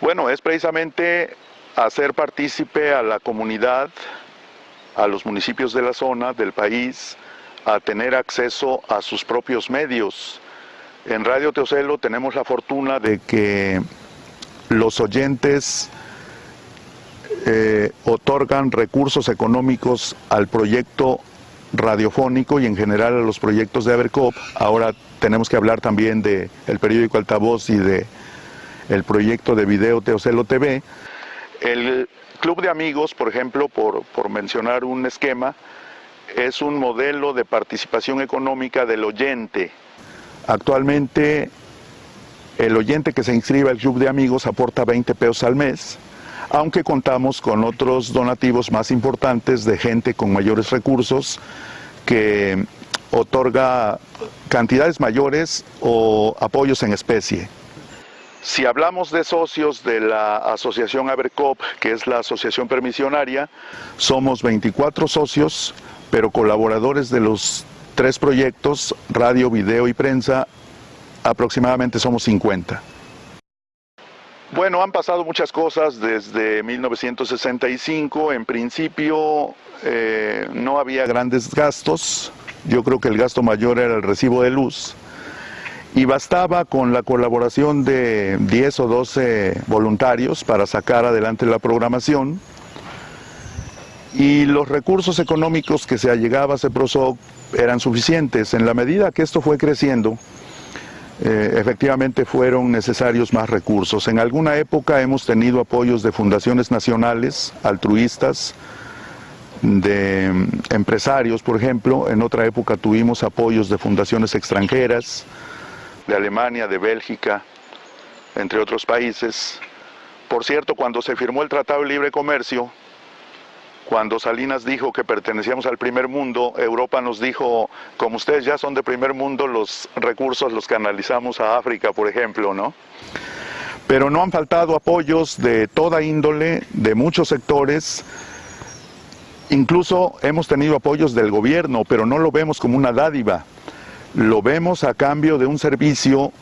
Bueno, es precisamente hacer partícipe a la comunidad, a los municipios de la zona, del país, a tener acceso a sus propios medios. En Radio Teocelo tenemos la fortuna de que los oyentes eh, otorgan recursos económicos al proyecto radiofónico y en general a los proyectos de Abercop. Ahora tenemos que hablar también del el periódico Altavoz y de el proyecto de video Teocelo TV. El Club de Amigos, por ejemplo, por, por mencionar un esquema, es un modelo de participación económica del oyente. Actualmente el oyente que se inscribe al Club de Amigos aporta 20 pesos al mes, aunque contamos con otros donativos más importantes de gente con mayores recursos que otorga cantidades mayores o apoyos en especie. Si hablamos de socios de la asociación Abercop, que es la asociación permisionaria, somos 24 socios, pero colaboradores de los tres proyectos, radio, video y prensa, aproximadamente somos 50. Bueno, han pasado muchas cosas desde 1965. En principio eh, no había grandes gastos. Yo creo que el gasto mayor era el recibo de luz y bastaba con la colaboración de 10 o 12 voluntarios para sacar adelante la programación y los recursos económicos que se allegaba a CEPROSOC eran suficientes. En la medida que esto fue creciendo, eh, efectivamente fueron necesarios más recursos. En alguna época hemos tenido apoyos de fundaciones nacionales, altruistas, de mm, empresarios, por ejemplo. En otra época tuvimos apoyos de fundaciones extranjeras, de Alemania, de Bélgica, entre otros países. Por cierto, cuando se firmó el Tratado de Libre Comercio, cuando Salinas dijo que pertenecíamos al primer mundo, Europa nos dijo, como ustedes ya son de primer mundo, los recursos los canalizamos a África, por ejemplo, ¿no? Pero no han faltado apoyos de toda índole, de muchos sectores, incluso hemos tenido apoyos del gobierno, pero no lo vemos como una dádiva, lo vemos a cambio de un servicio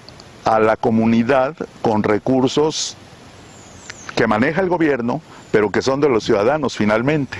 a la comunidad con recursos que maneja el gobierno, pero que son de los ciudadanos finalmente.